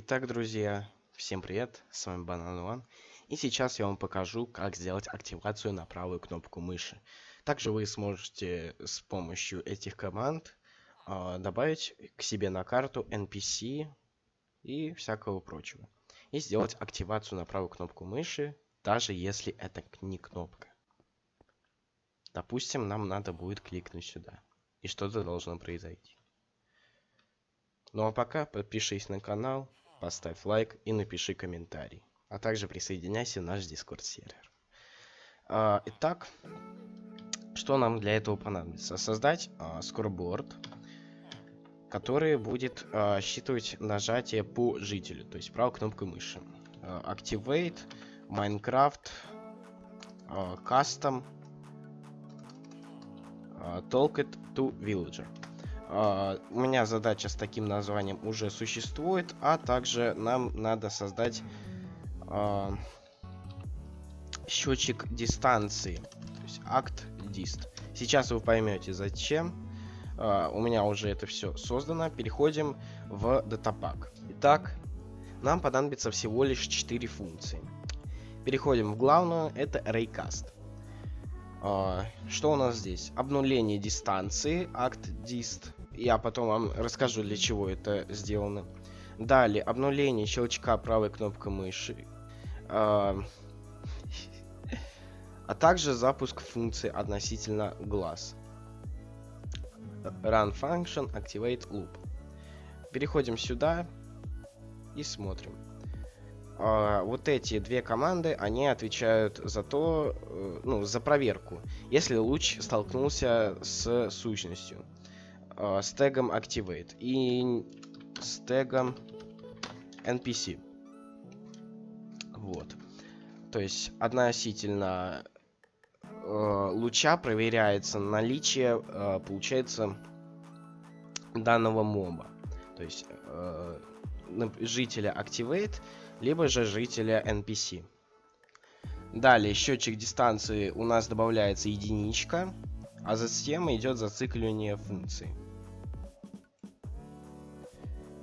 Итак, друзья, всем привет, с вами Банан One. И сейчас я вам покажу, как сделать активацию на правую кнопку мыши. Также вы сможете с помощью этих команд э, добавить к себе на карту NPC и всякого прочего. И сделать активацию на правую кнопку мыши, даже если это не кнопка. Допустим, нам надо будет кликнуть сюда. И что-то должно произойти. Ну а пока подпишись на канал, поставь лайк и напиши комментарий. А также присоединяйся в наш дискорд сервер. А, итак, что нам для этого понадобится? Создать а, скорборд, который будет а, считывать нажатие по жителю, то есть правой кнопкой мыши. Activate, Minecraft, Custom, Talk it to Villager. Uh, у меня задача с таким названием уже существует, а также нам надо создать uh, счетчик дистанции, то есть акт дист. Сейчас вы поймете зачем. Uh, у меня уже это все создано. Переходим в датапак. Итак, нам понадобится всего лишь 4 функции. Переходим в главную, это Raycast. Uh, что у нас здесь? Обнуление дистанции, акт дист. Я потом вам расскажу, для чего это сделано. Далее, обнуление щелчка правой кнопкой мыши. Uh, а также запуск функции относительно глаз. Run function, activate loop. Переходим сюда и смотрим. Uh, вот эти две команды, они отвечают за то, uh, ну, за проверку, если луч столкнулся с сущностью. Uh, с тегом activate и с тегом npc. Вот. То есть относительно луча проверяется наличие, получается, данного моба. То есть жителя activate либо же жителя NPC. Далее, счетчик дистанции у нас добавляется единичка, а затем идет зацикливание функции.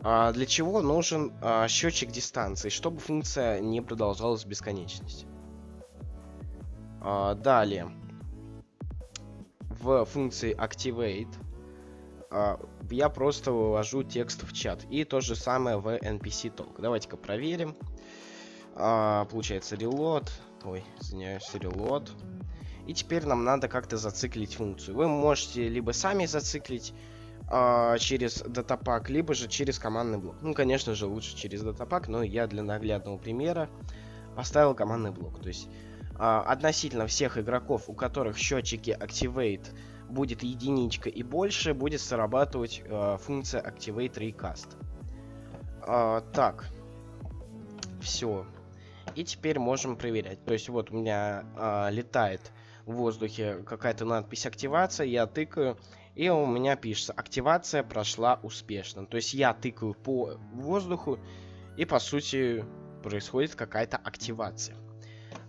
А для чего нужен а, счетчик дистанции? Чтобы функция не продолжалась в бесконечности. А, далее, в функции activate я просто вывожу текст в чат. И то же самое в NPC Talk. Давайте-ка проверим. Получается reload. Ой, извиняюсь, reload. И теперь нам надо как-то зациклить функцию. Вы можете либо сами зациклить а, через датапак, либо же через командный блок. Ну, конечно же, лучше через датапак, но я для наглядного примера поставил командный блок. То есть а, относительно всех игроков, у которых счетчики Activate будет единичка и больше, будет срабатывать э, функция Activate Recast. Э, так. Все. И теперь можем проверять. То есть вот у меня э, летает в воздухе какая-то надпись активация, я тыкаю, и у меня пишется активация прошла успешно. То есть я тыкаю по воздуху, и по сути происходит какая-то активация.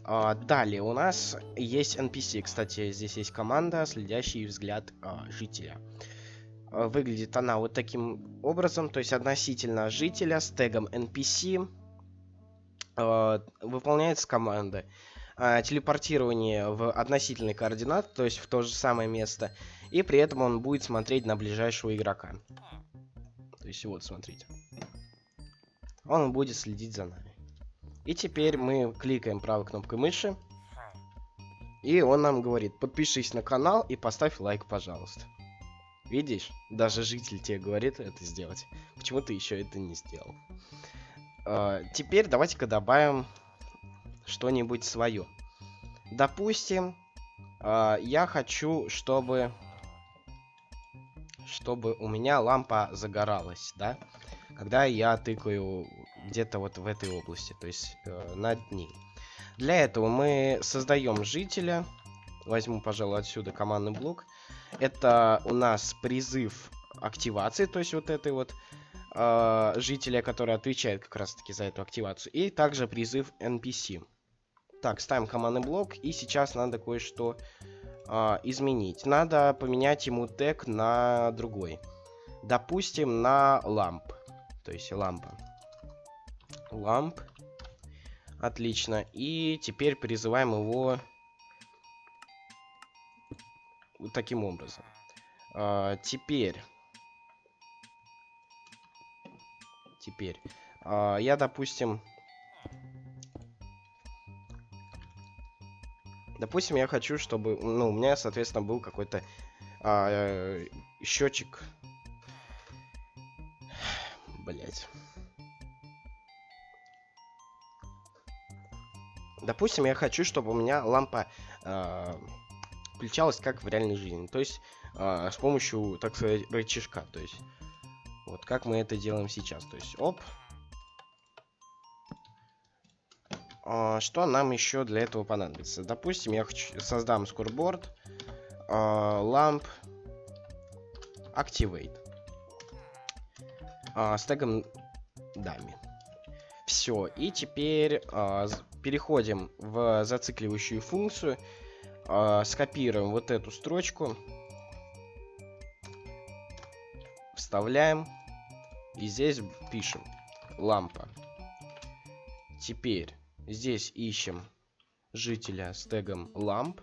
А, далее у нас есть NPC. Кстати, здесь есть команда, следящий взгляд а, жителя. А, выглядит она вот таким образом, то есть относительно жителя с тегом NPC а, выполняется команда. А, телепортирование в относительный координат, то есть в то же самое место. И при этом он будет смотреть на ближайшего игрока. То есть вот, смотрите. Он будет следить за нами. И теперь мы кликаем правой кнопкой мыши. И он нам говорит, подпишись на канал и поставь лайк, пожалуйста. Видишь? Даже житель тебе говорит это сделать. Почему ты еще это не сделал? Uh, теперь давайте-ка добавим что-нибудь свое. Допустим, uh, я хочу, чтобы... Чтобы у меня лампа загоралась, да? Когда я тыкаю где-то вот в этой области, то есть э, над ней. Для этого мы создаем жителя. Возьму, пожалуй, отсюда командный блок. Это у нас призыв активации, то есть вот этой вот э, жителя, который отвечает как раз-таки за эту активацию. И также призыв NPC. Так, ставим командный блок. И сейчас надо кое-что э, изменить. Надо поменять ему тег на другой. Допустим, на ламп. То есть лампа. ламп. Отлично. И теперь призываем его вот таким образом. А, теперь... Теперь... А, я, допустим... Допустим, я хочу, чтобы... Ну, у меня, соответственно, был какой-то а, счетчик. Блять. Допустим, я хочу, чтобы у меня лампа э, включалась как в реальной жизни. То есть э, с помощью, так сказать, рычажка. То есть вот как мы это делаем сейчас. То есть оп. Что нам еще для этого понадобится? Допустим, я хочу, создам скорборд. Э, lamp activate. Э, с тегом дами. Все, и теперь переходим в зацикливающую функцию, скопируем вот эту строчку, вставляем и здесь пишем лампа. Теперь здесь ищем жителя с тегом lamp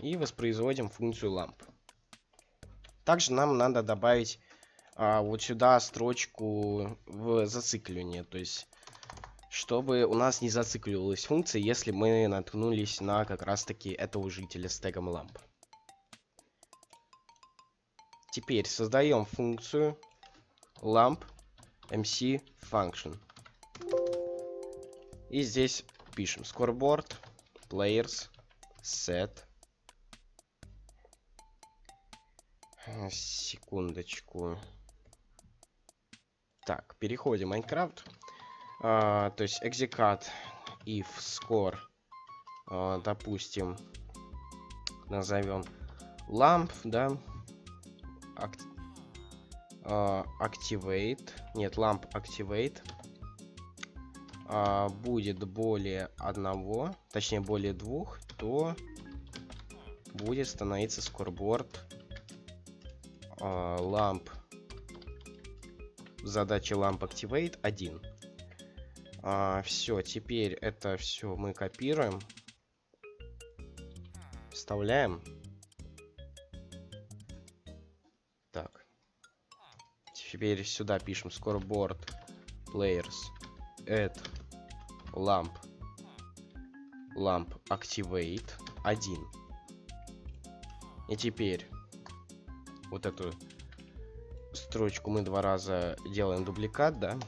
и воспроизводим функцию lamp. Также нам надо добавить а, вот сюда строчку в зацикливание, то есть чтобы у нас не зацикливалась функция, если мы наткнулись на как раз таки этого жителя с тегом lamp. Теперь создаем функцию lamp mc function. И здесь пишем scoreboard players set. Секундочку. Так, переходим в Майнкрафт. А, то есть execute if score, а, допустим, назовем lamp, да, Act, а, activate, нет, lamp activate, а, будет более одного, точнее более двух, то будет становиться scoreboard а, lamp задача lamp activate 1 а, все, теперь это все мы копируем. Вставляем. Так. Теперь сюда пишем scoreboard players add lamp lamp activate 1. И теперь вот эту строчку мы два раза делаем дубликат, да?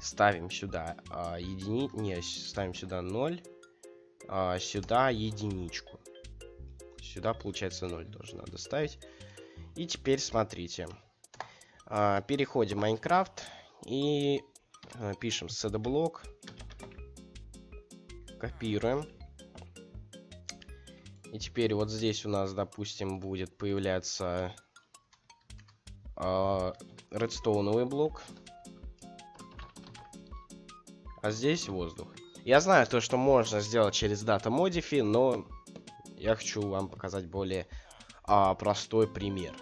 ставим сюда а, едини... Не, ставим сюда 0. А, сюда единичку. Сюда, получается, 0 тоже надо ставить. И теперь смотрите. А, переходим в Майнкрафт и а, пишем cdblock. Копируем. И теперь вот здесь у нас, допустим, будет появляться э, редстоуновый блок а здесь воздух. Я знаю то, что можно сделать через дата модифи, но я хочу вам показать более а, простой пример.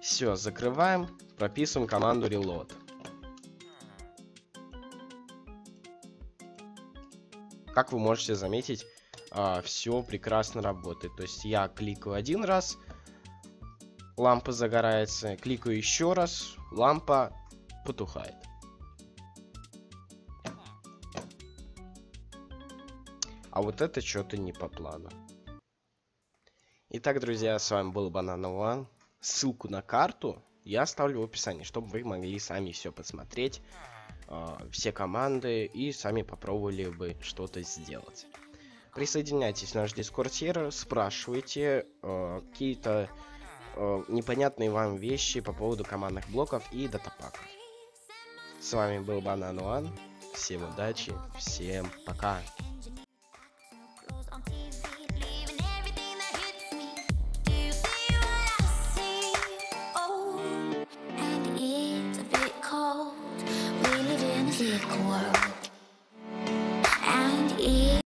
Все, закрываем, прописываем команду reload. Как вы можете заметить, а, все прекрасно работает. То есть я кликаю один раз, лампа загорается, кликаю еще раз, лампа потухает. А вот это что-то не по плану. Итак, друзья, с вами был Банан One. Ссылку на карту я оставлю в описании, чтобы вы могли сами все посмотреть, все команды и сами попробовали бы что-то сделать. Присоединяйтесь в наш дискорд сервер, спрашивайте э, какие-то э, непонятные вам вещи по поводу командных блоков и датапаков. С вами был Банан One. Всем удачи, всем пока.